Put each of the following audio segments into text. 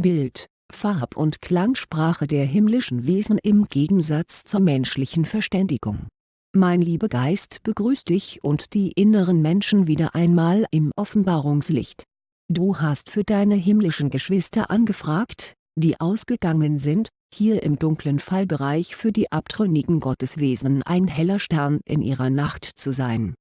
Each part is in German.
Bild, Farb- und Klangsprache der himmlischen Wesen im Gegensatz zur menschlichen Verständigung. Mein Liebegeist begrüßt dich und die inneren Menschen wieder einmal im Offenbarungslicht. Du hast für deine himmlischen Geschwister angefragt, die ausgegangen sind, hier im dunklen Fallbereich für die abtrünnigen Gotteswesen ein heller Stern in ihrer Nacht zu sein.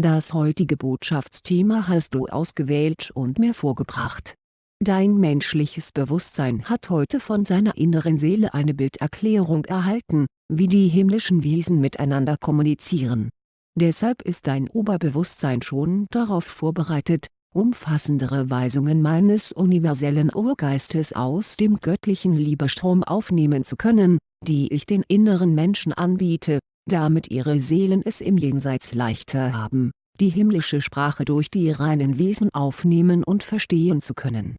Das heutige Botschaftsthema hast du ausgewählt und mir vorgebracht. Dein menschliches Bewusstsein hat heute von seiner inneren Seele eine Bilderklärung erhalten, wie die himmlischen Wesen miteinander kommunizieren. Deshalb ist dein Oberbewusstsein schon darauf vorbereitet, umfassendere Weisungen meines universellen Urgeistes aus dem göttlichen Liebestrom aufnehmen zu können, die ich den inneren Menschen anbiete, damit ihre Seelen es im Jenseits leichter haben, die himmlische Sprache durch die reinen Wesen aufnehmen und verstehen zu können.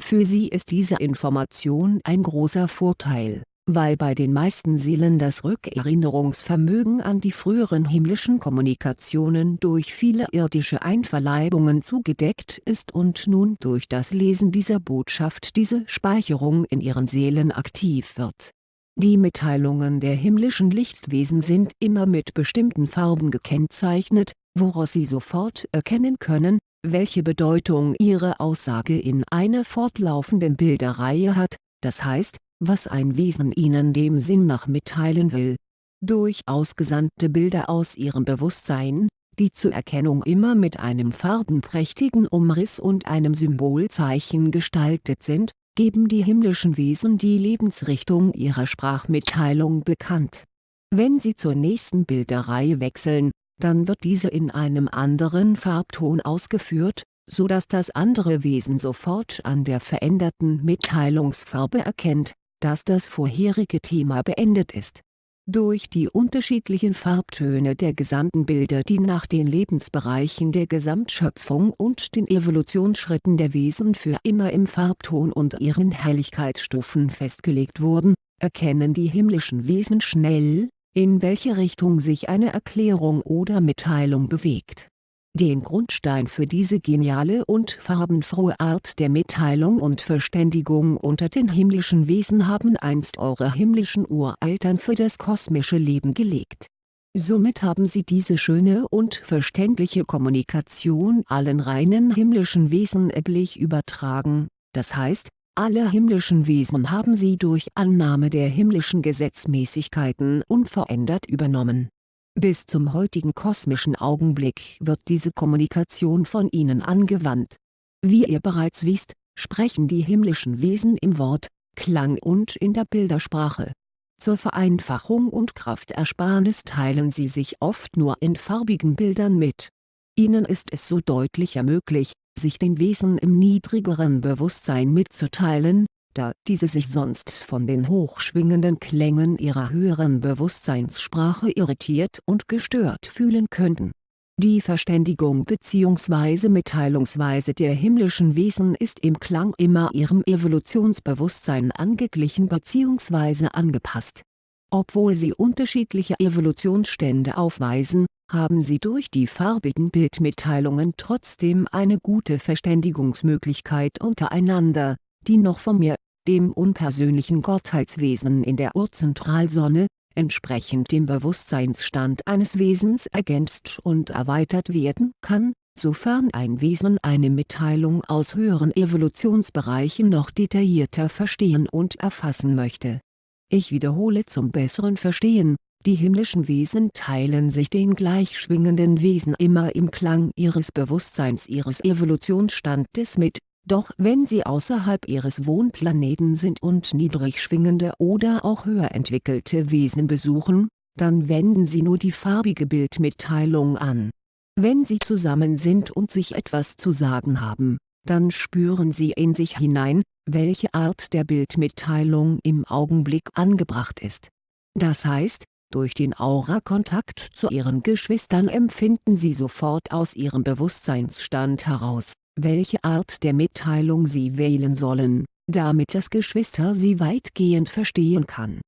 Für sie ist diese Information ein großer Vorteil weil bei den meisten Seelen das Rückerinnerungsvermögen an die früheren himmlischen Kommunikationen durch viele irdische Einverleibungen zugedeckt ist und nun durch das Lesen dieser Botschaft diese Speicherung in ihren Seelen aktiv wird. Die Mitteilungen der himmlischen Lichtwesen sind immer mit bestimmten Farben gekennzeichnet, woraus sie sofort erkennen können, welche Bedeutung ihre Aussage in einer fortlaufenden Bilderreihe hat, das heißt, was ein Wesen ihnen dem Sinn nach mitteilen will. Durch ausgesandte Bilder aus ihrem Bewusstsein, die zur Erkennung immer mit einem farbenprächtigen Umriss und einem Symbolzeichen gestaltet sind, geben die himmlischen Wesen die Lebensrichtung ihrer Sprachmitteilung bekannt. Wenn sie zur nächsten Bilderreihe wechseln, dann wird diese in einem anderen Farbton ausgeführt, so dass das andere Wesen sofort an der veränderten Mitteilungsfarbe erkennt, dass das vorherige Thema beendet ist. Durch die unterschiedlichen Farbtöne der gesandten Bilder die nach den Lebensbereichen der Gesamtschöpfung und den Evolutionsschritten der Wesen für immer im Farbton und ihren Helligkeitsstufen festgelegt wurden, erkennen die himmlischen Wesen schnell, in welche Richtung sich eine Erklärung oder Mitteilung bewegt den Grundstein für diese geniale und farbenfrohe Art der Mitteilung und Verständigung unter den himmlischen Wesen haben einst eure himmlischen Ureltern für das kosmische Leben gelegt. Somit haben sie diese schöne und verständliche Kommunikation allen reinen himmlischen Wesen erblich übertragen, das heißt, alle himmlischen Wesen haben sie durch Annahme der himmlischen Gesetzmäßigkeiten unverändert übernommen bis zum heutigen kosmischen Augenblick wird diese Kommunikation von ihnen angewandt. Wie ihr bereits wisst, sprechen die himmlischen Wesen im Wort, Klang und in der Bildersprache. Zur Vereinfachung und Kraftersparnis teilen sie sich oft nur in farbigen Bildern mit. Ihnen ist es so deutlicher möglich, sich den Wesen im niedrigeren Bewusstsein mitzuteilen, da diese sich sonst von den hochschwingenden Klängen ihrer höheren Bewusstseinssprache irritiert und gestört fühlen könnten. Die Verständigung bzw. Mitteilungsweise der himmlischen Wesen ist im Klang immer ihrem Evolutionsbewusstsein angeglichen bzw. angepasst. Obwohl sie unterschiedliche Evolutionsstände aufweisen, haben sie durch die farbigen Bildmitteilungen trotzdem eine gute Verständigungsmöglichkeit untereinander, die noch von mir, dem unpersönlichen Gottheitswesen in der Urzentralsonne, entsprechend dem Bewusstseinsstand eines Wesens ergänzt und erweitert werden kann, sofern ein Wesen eine Mitteilung aus höheren Evolutionsbereichen noch detaillierter verstehen und erfassen möchte. Ich wiederhole zum besseren Verstehen, die himmlischen Wesen teilen sich den gleichschwingenden Wesen immer im Klang ihres Bewusstseins ihres Evolutionsstandes mit, doch wenn sie außerhalb ihres Wohnplaneten sind und niedrig schwingende oder auch höher entwickelte Wesen besuchen, dann wenden sie nur die farbige Bildmitteilung an. Wenn sie zusammen sind und sich etwas zu sagen haben, dann spüren sie in sich hinein, welche Art der Bildmitteilung im Augenblick angebracht ist. Das heißt, durch den Aura-Kontakt zu ihren Geschwistern empfinden sie sofort aus ihrem Bewusstseinsstand heraus, welche Art der Mitteilung sie wählen sollen, damit das Geschwister sie weitgehend verstehen kann.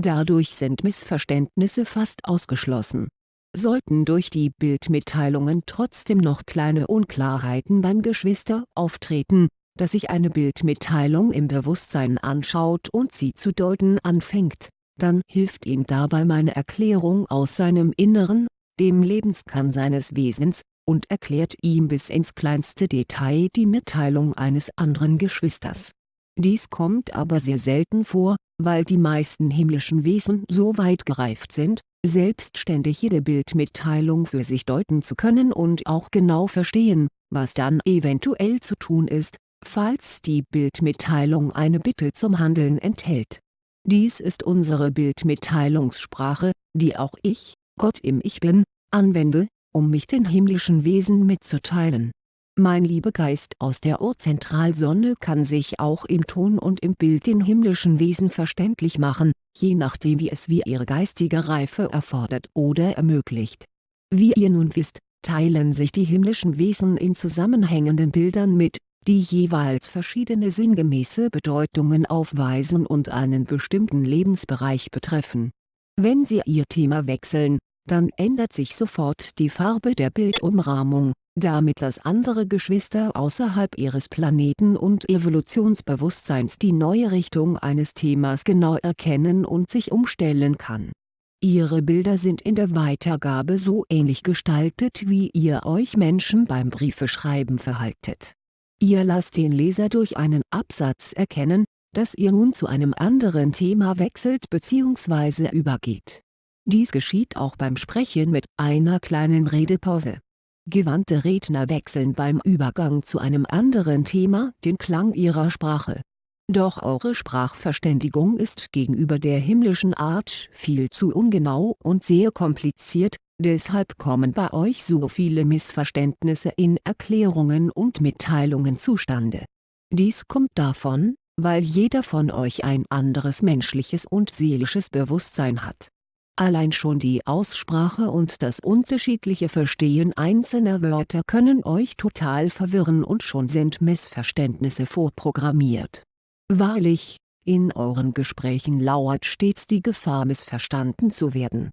Dadurch sind Missverständnisse fast ausgeschlossen. Sollten durch die Bildmitteilungen trotzdem noch kleine Unklarheiten beim Geschwister auftreten, dass sich eine Bildmitteilung im Bewusstsein anschaut und sie zu deuten anfängt, dann hilft ihm dabei meine Erklärung aus seinem Inneren, dem Lebenskern seines Wesens, und erklärt ihm bis ins kleinste Detail die Mitteilung eines anderen Geschwisters. Dies kommt aber sehr selten vor, weil die meisten himmlischen Wesen so weit gereift sind, selbstständig jede Bildmitteilung für sich deuten zu können und auch genau verstehen, was dann eventuell zu tun ist, falls die Bildmitteilung eine Bitte zum Handeln enthält. Dies ist unsere Bildmitteilungssprache, die auch ich, Gott im Ich Bin, anwende, um mich den himmlischen Wesen mitzuteilen. Mein Liebegeist aus der Urzentralsonne kann sich auch im Ton und im Bild den himmlischen Wesen verständlich machen, je nachdem wie es wie ihre geistige Reife erfordert oder ermöglicht. Wie ihr nun wisst, teilen sich die himmlischen Wesen in zusammenhängenden Bildern mit, die jeweils verschiedene sinngemäße Bedeutungen aufweisen und einen bestimmten Lebensbereich betreffen. Wenn sie ihr Thema wechseln, dann ändert sich sofort die Farbe der Bildumrahmung, damit das andere Geschwister außerhalb ihres Planeten und Evolutionsbewusstseins die neue Richtung eines Themas genau erkennen und sich umstellen kann. Ihre Bilder sind in der Weitergabe so ähnlich gestaltet wie ihr euch Menschen beim Briefeschreiben verhaltet. Ihr lasst den Leser durch einen Absatz erkennen, dass ihr nun zu einem anderen Thema wechselt bzw. übergeht dies geschieht auch beim Sprechen mit einer kleinen Redepause. Gewandte Redner wechseln beim Übergang zu einem anderen Thema den Klang ihrer Sprache. Doch eure Sprachverständigung ist gegenüber der himmlischen Art viel zu ungenau und sehr kompliziert, deshalb kommen bei euch so viele Missverständnisse in Erklärungen und Mitteilungen zustande. Dies kommt davon, weil jeder von euch ein anderes menschliches und seelisches Bewusstsein hat Allein schon die Aussprache und das unterschiedliche Verstehen einzelner Wörter können euch total verwirren und schon sind Missverständnisse vorprogrammiert. Wahrlich, in euren Gesprächen lauert stets die Gefahr missverstanden zu werden.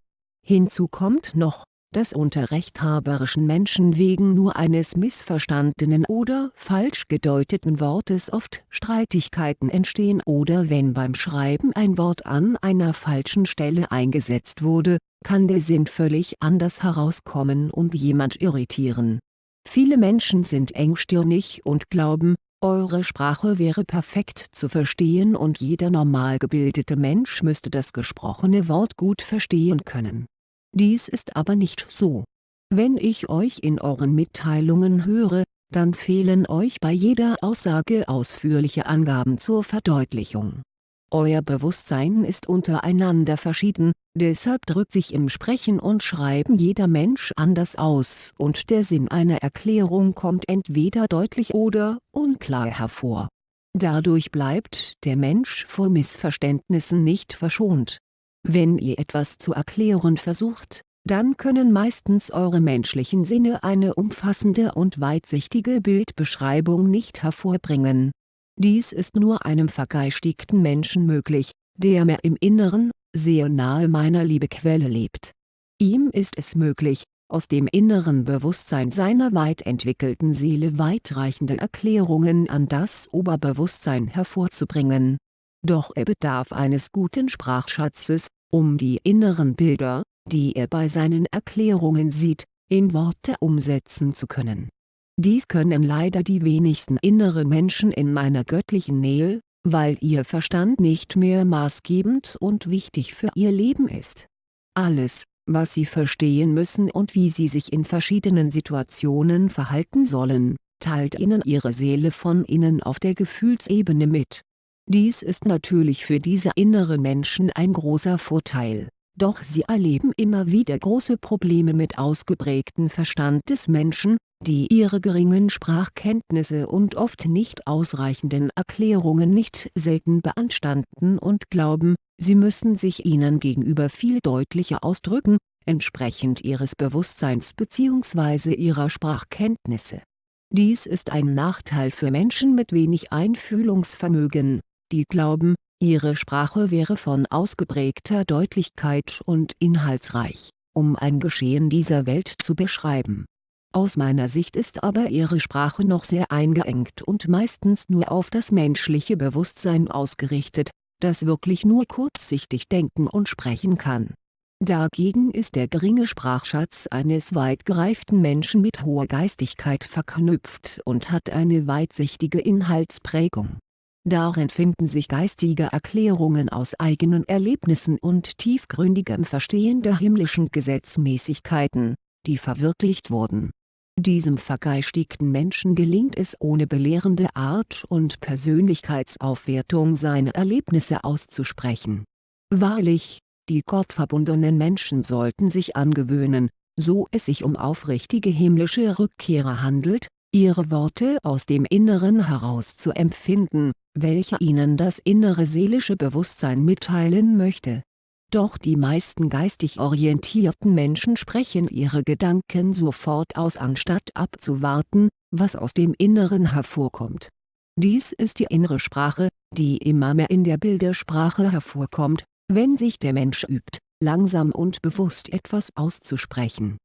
Hinzu kommt noch, dass unter rechthaberischen Menschen wegen nur eines missverstandenen oder falsch gedeuteten Wortes oft Streitigkeiten entstehen oder wenn beim Schreiben ein Wort an einer falschen Stelle eingesetzt wurde, kann der Sinn völlig anders herauskommen und jemand irritieren. Viele Menschen sind engstirnig und glauben, eure Sprache wäre perfekt zu verstehen und jeder normal gebildete Mensch müsste das gesprochene Wort gut verstehen können dies ist aber nicht so. Wenn ich euch in euren Mitteilungen höre, dann fehlen euch bei jeder Aussage ausführliche Angaben zur Verdeutlichung. Euer Bewusstsein ist untereinander verschieden, deshalb drückt sich im Sprechen und Schreiben jeder Mensch anders aus und der Sinn einer Erklärung kommt entweder deutlich oder unklar hervor. Dadurch bleibt der Mensch vor Missverständnissen nicht verschont wenn ihr etwas zu erklären versucht, dann können meistens eure menschlichen Sinne eine umfassende und weitsichtige Bildbeschreibung nicht hervorbringen. Dies ist nur einem vergeistigten Menschen möglich, der mir im Inneren, sehr nahe meiner Liebequelle lebt. Ihm ist es möglich, aus dem inneren Bewusstsein seiner weit entwickelten Seele weitreichende Erklärungen an das Oberbewusstsein hervorzubringen. Doch er bedarf eines guten Sprachschatzes, um die inneren Bilder, die er bei seinen Erklärungen sieht, in Worte umsetzen zu können. Dies können leider die wenigsten inneren Menschen in meiner göttlichen Nähe, weil ihr Verstand nicht mehr maßgebend und wichtig für ihr Leben ist. Alles, was sie verstehen müssen und wie sie sich in verschiedenen Situationen verhalten sollen, teilt ihnen ihre Seele von innen auf der Gefühlsebene mit dies ist natürlich für diese inneren Menschen ein großer Vorteil, doch sie erleben immer wieder große Probleme mit ausgeprägten Verstand des Menschen, die ihre geringen Sprachkenntnisse und oft nicht ausreichenden Erklärungen nicht selten beanstanden und glauben, sie müssen sich ihnen gegenüber viel deutlicher ausdrücken, entsprechend ihres Bewusstseins bzw. ihrer Sprachkenntnisse. Dies ist ein Nachteil für Menschen mit wenig Einfühlungsvermögen, die glauben, ihre Sprache wäre von ausgeprägter Deutlichkeit und inhaltsreich, um ein Geschehen dieser Welt zu beschreiben. Aus meiner Sicht ist aber ihre Sprache noch sehr eingeengt und meistens nur auf das menschliche Bewusstsein ausgerichtet, das wirklich nur kurzsichtig denken und sprechen kann. Dagegen ist der geringe Sprachschatz eines weit gereiften Menschen mit hoher Geistigkeit verknüpft und hat eine weitsichtige Inhaltsprägung. Darin finden sich geistige Erklärungen aus eigenen Erlebnissen und tiefgründigem Verstehen der himmlischen Gesetzmäßigkeiten, die verwirklicht wurden diesem vergeistigten Menschen gelingt es ohne belehrende Art und Persönlichkeitsaufwertung seine Erlebnisse auszusprechen. Wahrlich, die gottverbundenen Menschen sollten sich angewöhnen, so es sich um aufrichtige himmlische Rückkehrer handelt, ihre Worte aus dem Inneren heraus zu empfinden, welche ihnen das innere seelische Bewusstsein mitteilen möchte doch die meisten geistig orientierten Menschen sprechen ihre Gedanken sofort aus anstatt abzuwarten, was aus dem Inneren hervorkommt. Dies ist die innere Sprache, die immer mehr in der Bildersprache hervorkommt, wenn sich der Mensch übt, langsam und bewusst etwas auszusprechen.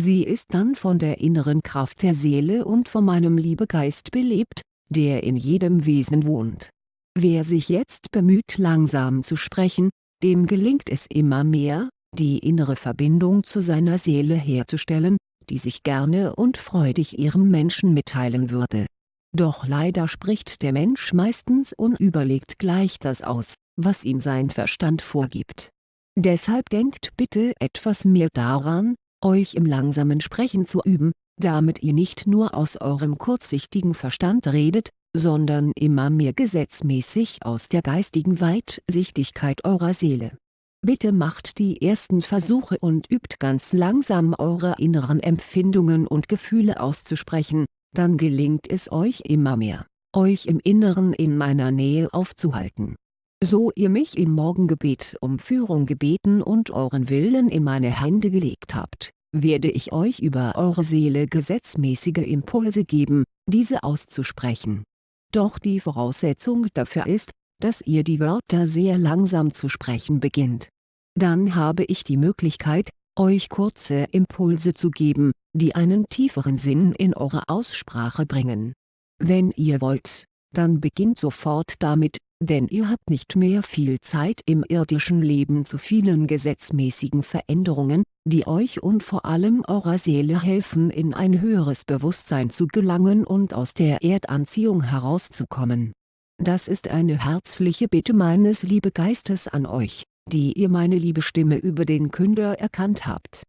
Sie ist dann von der inneren Kraft der Seele und von meinem Liebegeist belebt, der in jedem Wesen wohnt. Wer sich jetzt bemüht langsam zu sprechen, dem gelingt es immer mehr, die innere Verbindung zu seiner Seele herzustellen, die sich gerne und freudig ihrem Menschen mitteilen würde. Doch leider spricht der Mensch meistens unüberlegt gleich das aus, was ihm sein Verstand vorgibt. Deshalb denkt bitte etwas mehr daran, euch im langsamen Sprechen zu üben, damit ihr nicht nur aus eurem kurzsichtigen Verstand redet, sondern immer mehr gesetzmäßig aus der geistigen Weitsichtigkeit eurer Seele. Bitte macht die ersten Versuche und übt ganz langsam eure inneren Empfindungen und Gefühle auszusprechen, dann gelingt es euch immer mehr, euch im Inneren in meiner Nähe aufzuhalten. So ihr mich im Morgengebet um Führung gebeten und euren Willen in meine Hände gelegt habt, werde ich euch über eure Seele gesetzmäßige Impulse geben, diese auszusprechen doch die Voraussetzung dafür ist, dass ihr die Wörter sehr langsam zu sprechen beginnt. Dann habe ich die Möglichkeit, euch kurze Impulse zu geben, die einen tieferen Sinn in eure Aussprache bringen. Wenn ihr wollt, dann beginnt sofort damit, denn ihr habt nicht mehr viel Zeit im irdischen Leben zu vielen gesetzmäßigen Veränderungen, die euch und vor allem eurer Seele helfen in ein höheres Bewusstsein zu gelangen und aus der Erdanziehung herauszukommen. Das ist eine herzliche Bitte meines Liebegeistes an euch, die ihr meine liebe Stimme über den Künder erkannt habt